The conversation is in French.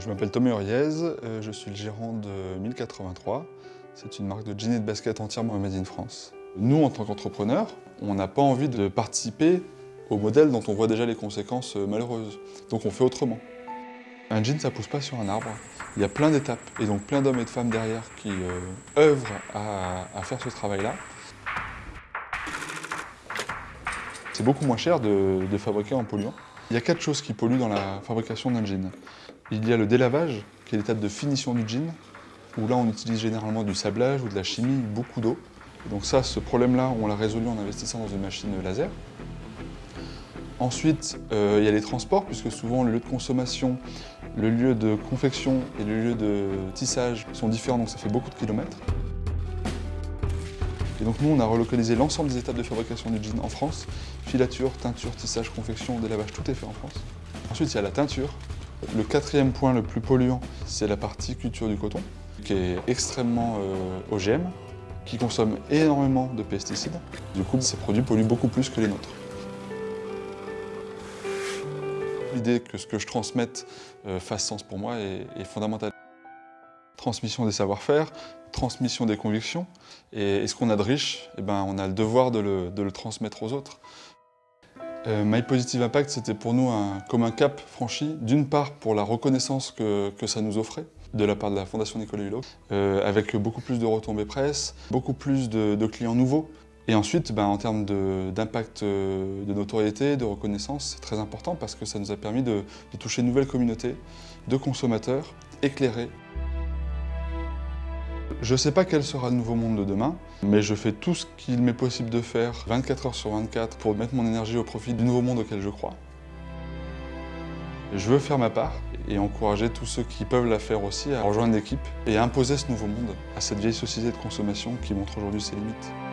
Je m'appelle Thomas Uriez, euh, je suis le gérant de 1083. C'est une marque de jeans et de baskets entièrement made in France. Nous, en tant qu'entrepreneurs, on n'a pas envie de participer au modèle dont on voit déjà les conséquences euh, malheureuses. Donc on fait autrement. Un jean, ça pousse pas sur un arbre. Il y a plein d'étapes et donc plein d'hommes et de femmes derrière qui euh, œuvrent à, faire ce travail-là. C'est beaucoup moins cher de fabriquer en polluant. Il y a quatre choses qui polluent dans la fabrication d'un jean. Il y a le délavage, qui est l'étape de finition du jean, où là on utilise généralement du sablage ou de la chimie, beaucoup d'eau. Donc ça, ce problème-là, on l'a résolu en investissant dans une machine laser. Ensuite, euh, il y a les transports, puisque souvent le lieu de consommation, le lieu de confection et le lieu de tissage sont différents, donc ça fait beaucoup de kilomètres. Donc nous, on a relocalisé l'ensemble des étapes de fabrication du jean en France. Filature, teinture, tissage, confection, délavage, tout est fait en France. Ensuite, il y a la teinture. Le quatrième point le plus polluant, c'est la partie culture du coton, qui est extrêmement euh, OGM, qui consomme énormément de pesticides. Du coup, ces produits polluent beaucoup plus que les nôtres. L'idée que ce que je transmette euh, fasse sens pour moi est, est fondamentale. Transmission des savoir-faire, transmission des convictions. Et, ce qu'on a de riche, eh ben, on a le devoir de le, transmettre aux autres. Euh, My Positive Impact, c'était pour nous comme un cap franchi, d'une part pour la reconnaissance que, ça nous offrait, de la part de la Fondation Nicolas Hulot, euh, avec beaucoup plus de retombées presse, beaucoup plus de, clients nouveaux. Et ensuite, ben, en termes d'impact de, euh, de, notoriété, de reconnaissance, c'est très important parce que ça nous a permis de, de toucher une nouvelle communauté de consommateurs éclairés je ne sais pas quel sera le nouveau monde de demain, mais je fais tout ce qu'il m'est possible de faire 24 heures sur 24 pour mettre mon énergie au profit du nouveau monde auquel je crois. Je veux faire ma part et encourager tous ceux qui peuvent la faire aussi à rejoindre l'équipe et à imposer ce nouveau monde à cette vieille société de consommation qui montre aujourd'hui ses limites.